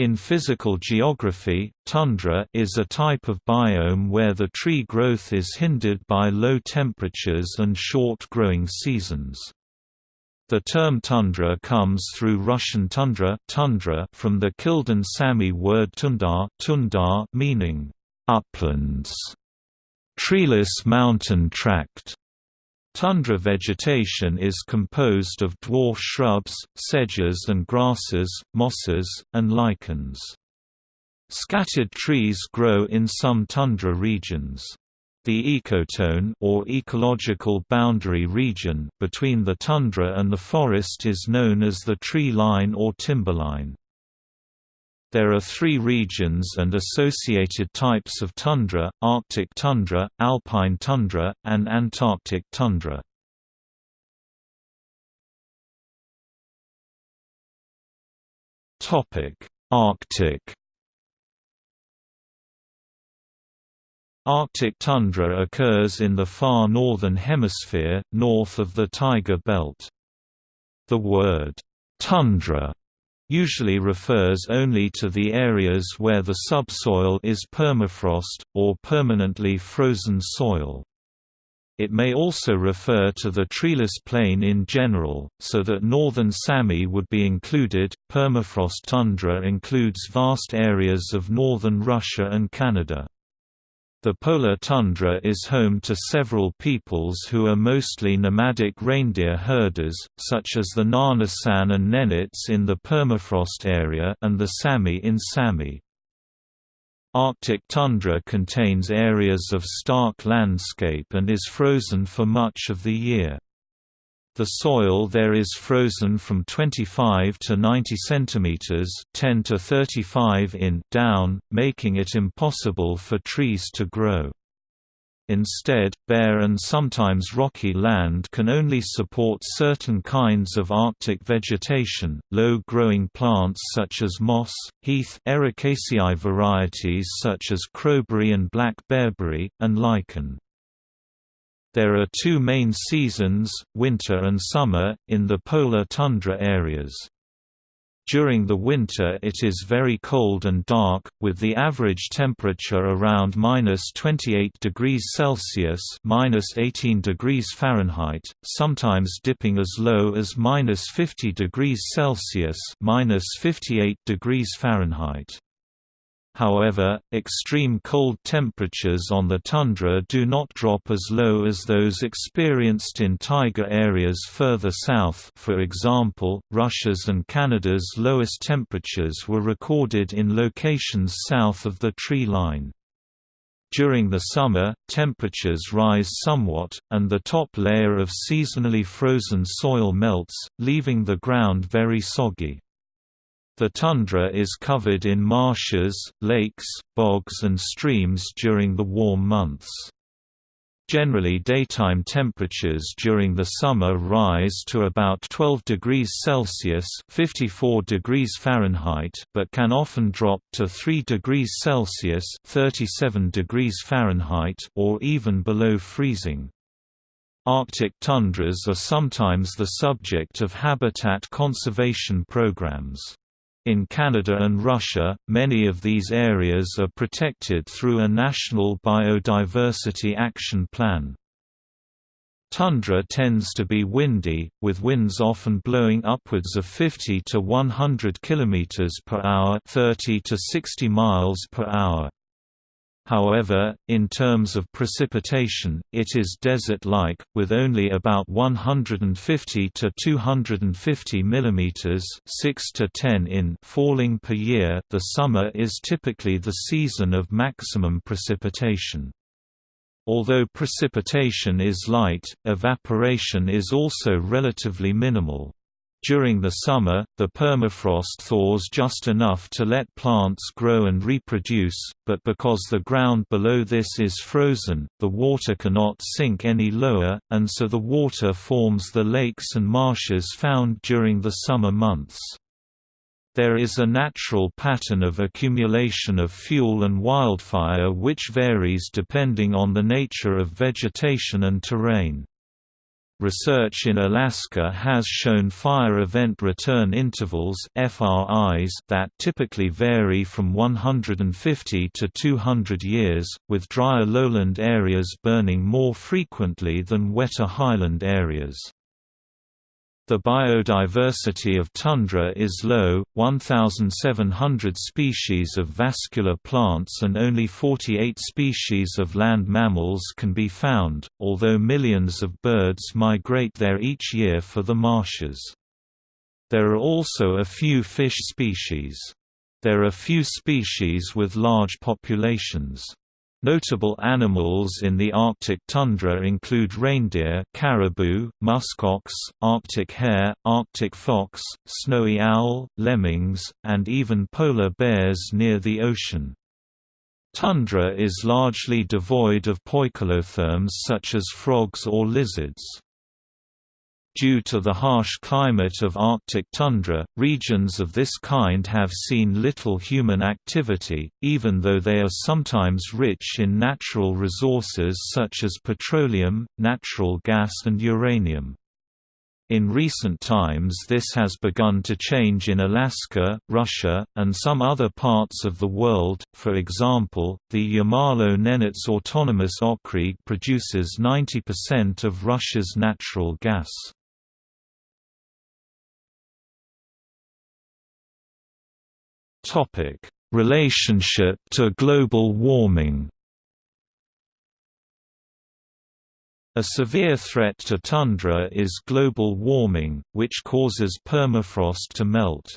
In physical geography, tundra is a type of biome where the tree growth is hindered by low temperatures and short growing seasons. The term tundra comes through Russian tundra, tundra from the Kildin Sami word tundar, tundar meaning uplands, treeless mountain tract. Tundra vegetation is composed of dwarf shrubs, sedges and grasses, mosses, and lichens. Scattered trees grow in some tundra regions. The ecotone or ecological boundary region between the tundra and the forest is known as the tree line or timberline. There are three regions and associated types of tundra, Arctic tundra, alpine tundra, and Antarctic tundra. Arctic Arctic tundra occurs in the far northern hemisphere, north of the Taiga Belt. The word, tundra usually refers only to the areas where the subsoil is permafrost, or permanently frozen soil. It may also refer to the treeless plain in general, so that northern Sapmi would be included. Permafrost tundra includes vast areas of northern Russia and Canada. The polar tundra is home to several peoples who are mostly nomadic reindeer herders, such as the Nganasan and Nenets in the permafrost area and the Sami in Sapmi. Arctic tundra contains areas of stark landscape and is frozen for much of the year. The soil there is frozen from 25 to 90 cm 10 to 35 in down, making it impossible for trees to grow. Instead, bare and sometimes rocky land can only support certain kinds of Arctic vegetation, low-growing plants such as moss, heath Ericaceae varieties such as crowberry and black bearberry, and lichen. There are two main seasons, winter and summer, in the polar tundra areas. During the winter it is very cold and dark, with the average temperature around minus 28 degrees Celsius minus 18 degrees Fahrenheit, sometimes dipping as low as minus 50 degrees Celsius minus 58 degrees Fahrenheit. However, extreme cold temperatures on the tundra do not drop as low as those experienced in taiga areas further south for example, Russia's and Canada's lowest temperatures were recorded in locations south of the tree line. During the summer, temperatures rise somewhat, and the top layer of seasonally frozen soil melts, leaving the ground very soggy. The tundra is covered in marshes, lakes, bogs and streams during the warm months. Generally daytime temperatures during the summer rise to about 12 degrees Celsius 54 degrees Fahrenheit but can often drop to 3 degrees Celsius 37 degrees Fahrenheit or even below freezing. Arctic tundras are sometimes the subject of habitat conservation programs. In Canada and Russia, many of these areas are protected through a National Biodiversity Action Plan. Tundra tends to be windy, with winds often blowing upwards of 50 to 100 km per hour, 30 to 60 miles per hour. However, in terms of precipitation, it is desert-like, with only about 150 to 250 mm 6 to 10 in falling per year. The summer is typically the season of maximum precipitation. Although precipitation is light, evaporation is also relatively minimal. During the summer, the permafrost thaws just enough to let plants grow and reproduce, but because the ground below this is frozen, the water cannot sink any lower, and so the water forms the lakes and marshes found during the summer months. There is a natural pattern of accumulation of fuel and wildfire which varies depending on the nature of vegetation and terrain. Research in Alaska has shown fire event return intervals (FRIs) that typically vary from 150 to 200 years, with drier lowland areas burning more frequently than wetter highland areas. The biodiversity of tundra is low, 1,700 species of vascular plants and only 48 species of land mammals can be found, although millions of birds migrate there each year for the marshes. There are also a few fish species. There are few species with large populations. Notable animals in the Arctic tundra include reindeer caribou, muskox, Arctic hare, Arctic fox, snowy owl, lemmings, and even polar bears near the ocean. Tundra is largely devoid of poikilotherms such as frogs or lizards. Due to the harsh climate of Arctic tundra, regions of this kind have seen little human activity, even though they are sometimes rich in natural resources such as petroleum, natural gas and uranium. In recent times this has begun to change in Alaska, Russia, and some other parts of the world, for example, the Yamalo-Nenets Autonomous Okrug produces 90% of Russia's natural gas. Topic: Relationship to global warming. A severe threat to tundra is global warming, which causes permafrost to melt.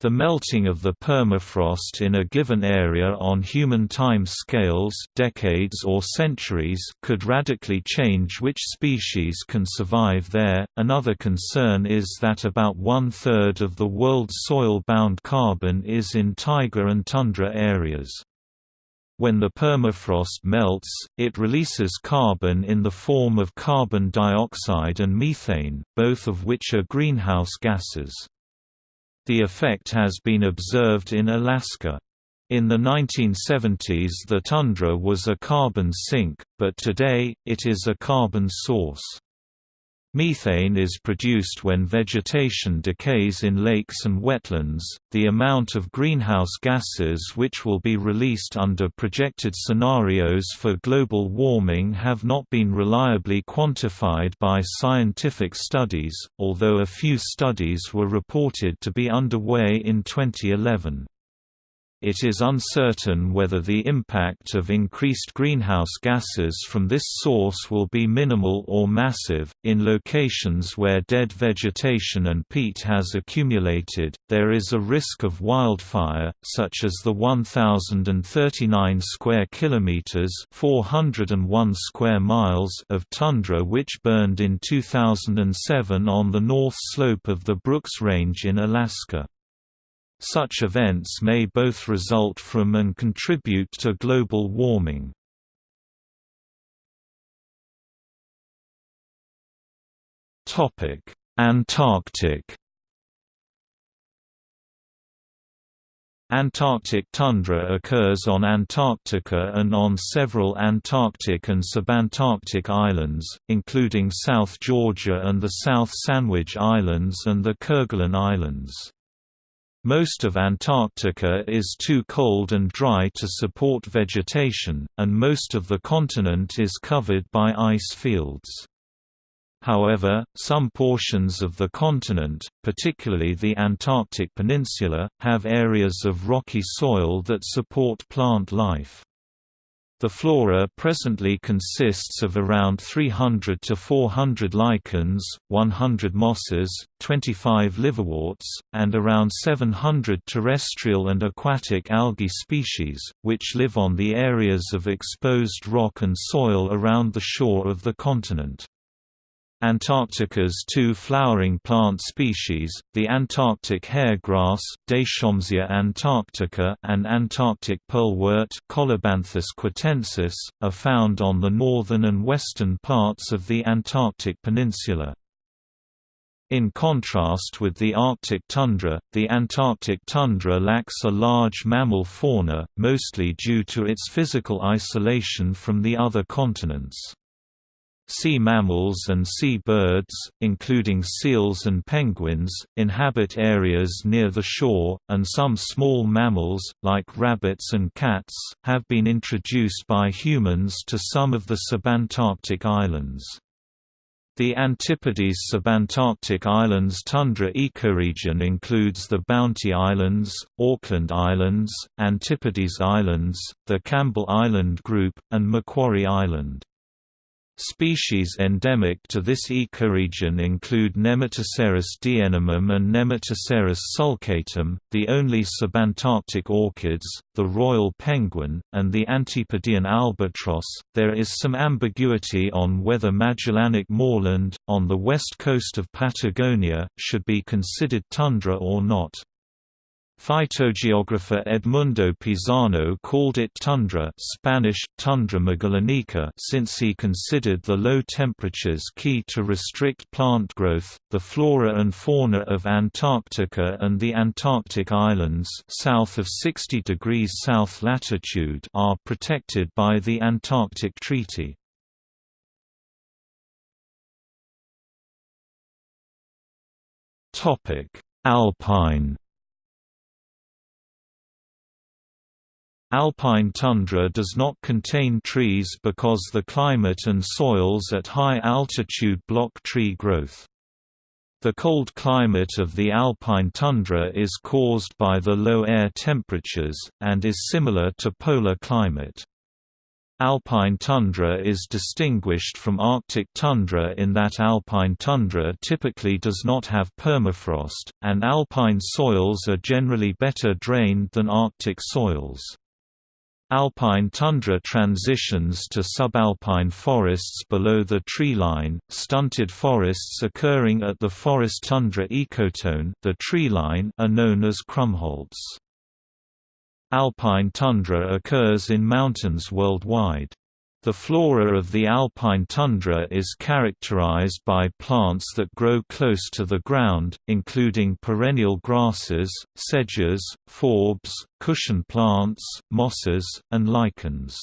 The melting of the permafrost in a given area on human time scales decades or centuries could radically change which species can survive there. Another concern is that about one-third of the world's soil-bound carbon is in taiga and tundra areas. When the permafrost melts, it releases carbon in the form of carbon dioxide and methane, both of which are greenhouse gases. The effect has been observed in Alaska. In the 1970s the tundra was a carbon sink, but today, it is a carbon source. Methane is produced when vegetation decays in lakes and wetlands. The amount of greenhouse gases which will be released under projected scenarios for global warming have not been reliably quantified by scientific studies, although a few studies were reported to be underway in 2011. It is uncertain whether the impact of increased greenhouse gases from this source will be minimal or massive. In locations where dead vegetation and peat has accumulated, there is a risk of wildfire, such as the 1039 square kilometers, 401 square miles of tundra which burned in 2007 on the north slope of the Brooks Range in Alaska. Such events may both result from and contribute to global warming. Antarctic Antarctic tundra occurs on Antarctica and on several Antarctic and subantarctic islands, including South Georgia and the South Sandwich Islands and the Kerguelen Islands. Most of Antarctica is too cold and dry to support vegetation, and most of the continent is covered by ice fields. However, some portions of the continent, particularly the Antarctic Peninsula, have areas of rocky soil that support plant life. The flora presently consists of around 300 to 400 lichens, 100 mosses, 25 liverworts, and around 700 terrestrial and aquatic algae species, which live on the areas of exposed rock and soil around the shore of the continent. Antarctica's two flowering plant species, the Antarctic hairgrass Deschampsia antarctica and Antarctic pearlwort Colobanthus quitensis, are found on the northern and western parts of the Antarctic peninsula. In contrast with the Arctic tundra, the Antarctic tundra lacks a large mammal fauna, mostly due to its physical isolation from the other continents. Sea mammals and sea birds, including seals and penguins, inhabit areas near the shore, and some small mammals, like rabbits and cats, have been introduced by humans to some of the subantarctic islands. The Antipodes subantarctic islands tundra ecoregion includes the Bounty Islands, Auckland Islands, Antipodes Islands, the Campbell Island Group, and Macquarie Island. Species endemic to this ecoregion include Nematoceras dienemum and Nematoceras sulcatum, the only subantarctic orchids, the royal penguin, and the Antipodean albatross. There is some ambiguity on whether Magellanic moorland, on the west coast of Patagonia, should be considered tundra or not. Phytogeographer Edmundo Pisano called it tundra Spanish, tundra magallánica since he considered the low temperatures key to restrict plant growth. The flora and fauna of Antarctica and the Antarctic Islands south of 60 degrees south latitude are protected by the Antarctic Treaty. Alpine Alpine tundra does not contain trees because the climate and soils at high altitude block tree growth. The cold climate of the alpine tundra is caused by the low air temperatures, and is similar to polar climate. Alpine tundra is distinguished from Arctic tundra in that alpine tundra typically does not have permafrost, and alpine soils are generally better drained than Arctic soils. Alpine tundra transitions to subalpine forests below the treeline, stunted forests occurring at the forest tundra ecotone the treeline are known as krummholz. Alpine tundra occurs in mountains worldwide. The flora of the alpine tundra is characterized by plants that grow close to the ground, including perennial grasses, sedges, forbs, cushion plants, mosses, and lichens.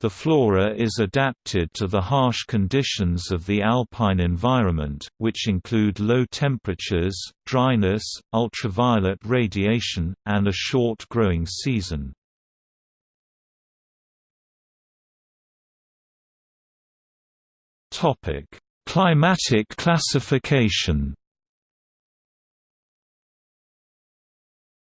The flora is adapted to the harsh conditions of the alpine environment, which include low temperatures, dryness, ultraviolet radiation, and a short growing season. Topic: Climatic classification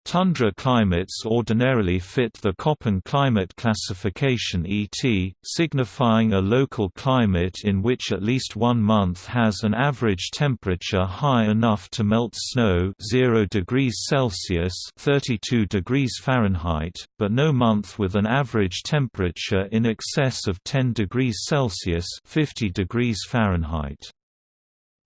Tundra climates ordinarily fit the Köppen climate classification ET, signifying a local climate in which at least one month has an average temperature high enough to melt snow 0 degrees Celsius 32 degrees Fahrenheit, but no month with an average temperature in excess of 10 degrees Celsius 50 degrees Fahrenheit.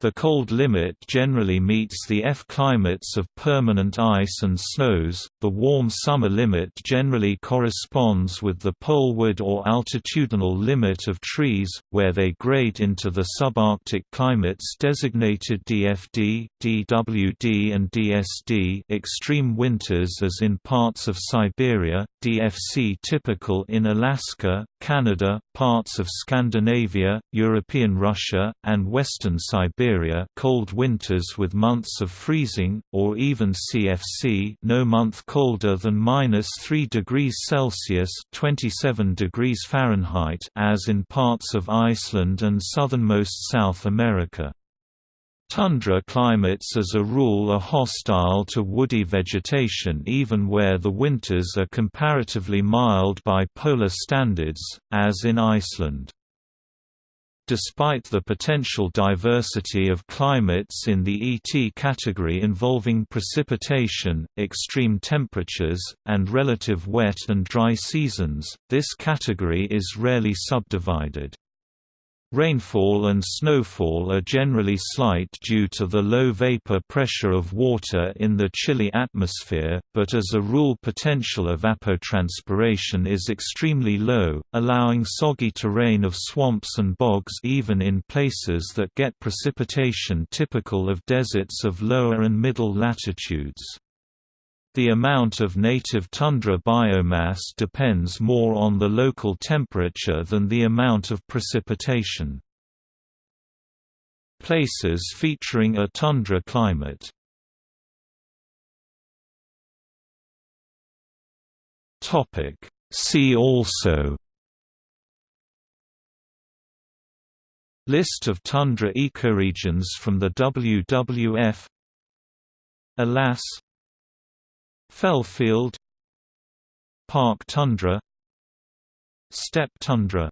The cold limit generally meets the F climates of permanent ice and snows, the warm summer limit generally corresponds with the poleward or altitudinal limit of trees, where they grade into the subarctic climates designated DFD, DWD and DSD extreme winters as in parts of Siberia, DFC typical in Alaska, Canada, parts of Scandinavia, European Russia, and western Siberia cold winters with months of freezing, or even CFC no month colder than minus 3 degrees Celsius 27 degrees Fahrenheit as in parts of Iceland and southernmost South America. Tundra climates as a rule are hostile to woody vegetation even where the winters are comparatively mild by polar standards, as in Iceland. Despite the potential diversity of climates in the ET category involving precipitation, extreme temperatures, and relative wet and dry seasons, this category is rarely subdivided. Rainfall and snowfall are generally slight due to the low vapor pressure of water in the chilly atmosphere, but as a rule potential evapotranspiration is extremely low, allowing soggy terrain of swamps and bogs even in places that get precipitation typical of deserts of lower and middle latitudes. The amount of native tundra biomass depends more on the local temperature than the amount of precipitation. Places featuring a tundra climate. Topic. See also. List of tundra ecoregions from the WWF Alas Fellfield Park tundra Steppe tundra